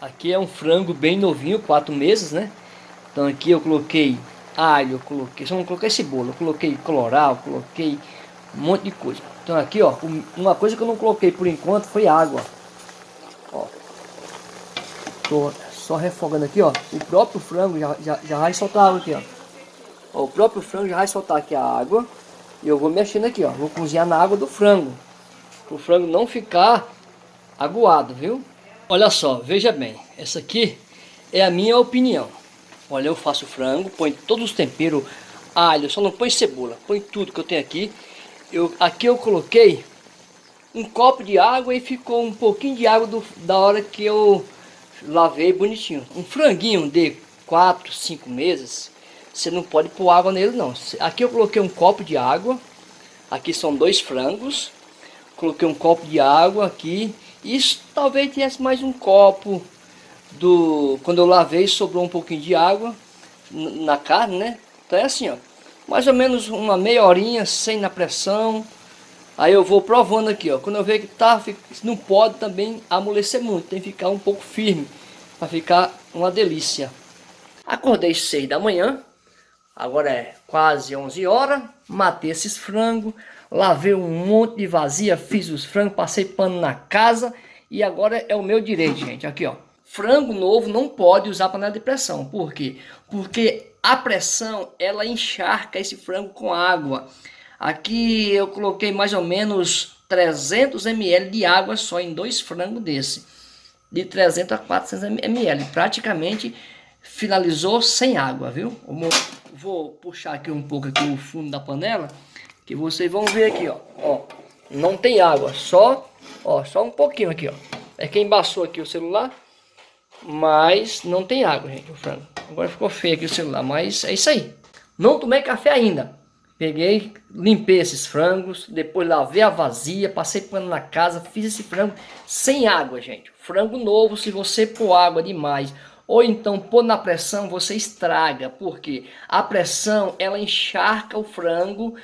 Aqui é um frango bem novinho, quatro meses, né? Então aqui eu coloquei alho, eu coloquei, só não coloquei cebola, eu coloquei coloral, coloquei um monte de coisa. Então aqui, ó, uma coisa que eu não coloquei por enquanto foi água. Ó. Tô só refogando aqui, ó. O próprio frango já, já, já vai soltar água aqui, ó. ó. O próprio frango já vai soltar aqui a água. E eu vou mexendo aqui, ó. Vou cozinhar na água do frango. Para o frango não ficar aguado, viu? Olha só, veja bem, essa aqui é a minha opinião. Olha, eu faço frango, põe todos os temperos, alho, só não põe cebola, põe tudo que eu tenho aqui. Eu, aqui eu coloquei um copo de água e ficou um pouquinho de água do, da hora que eu lavei bonitinho. Um franguinho de 4, 5 meses, você não pode pôr água nele não. Aqui eu coloquei um copo de água, aqui são dois frangos, coloquei um copo de água aqui isso talvez tivesse mais um copo do quando eu lavei sobrou um pouquinho de água na carne, né? Então é assim, ó, mais ou menos uma meia horinha sem na pressão. Aí eu vou provando aqui, ó. Quando eu ver que tá, não pode também amolecer muito, tem que ficar um pouco firme para ficar uma delícia. Acordei seis da manhã, agora é quase 11 horas, matei esses frangos, lavei um monte de vazia, fiz os frangos, passei pano na casa e agora é o meu direito, gente. Aqui, ó. Frango novo não pode usar panela de pressão. Por quê? Porque a pressão, ela encharca esse frango com água. Aqui eu coloquei mais ou menos 300 ml de água só em dois frangos desse. De 300 a 400 ml. Praticamente finalizou sem água, viu? Vou puxar aqui um pouco aqui o fundo da panela que vocês vão ver aqui, ó, ó, não tem água, só, ó, só um pouquinho aqui, ó, é que embaçou aqui o celular, mas não tem água, gente, o frango, agora ficou feio aqui o celular, mas é isso aí, não tomei café ainda, peguei, limpei esses frangos, depois lavei a vazia, passei pano na casa, fiz esse frango sem água, gente, frango novo, se você pôr água demais, ou então pôr na pressão, você estraga, porque a pressão, ela encharca o frango,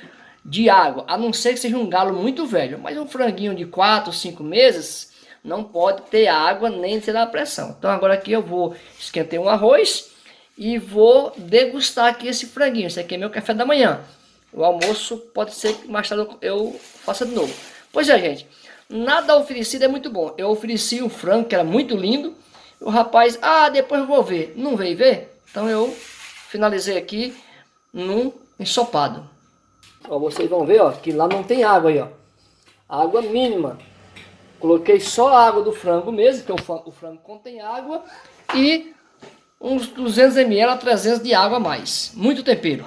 de água, a não ser que seja um galo muito velho. Mas um franguinho de 4, 5 meses não pode ter água nem ter a pressão. Então agora aqui eu vou esquentar um arroz e vou degustar aqui esse franguinho. Esse aqui é meu café da manhã. O almoço pode ser que mais tarde eu faça de novo. Pois é, gente. Nada oferecido é muito bom. Eu ofereci um frango que era muito lindo. O rapaz, ah, depois eu vou ver. Não veio ver? Então eu finalizei aqui num ensopado. Ó, vocês vão ver, ó, que lá não tem água aí, ó. Água mínima. Coloquei só a água do frango mesmo, que o frango, o frango contém água. E uns 200 ml a 300 de água a mais. Muito tempero.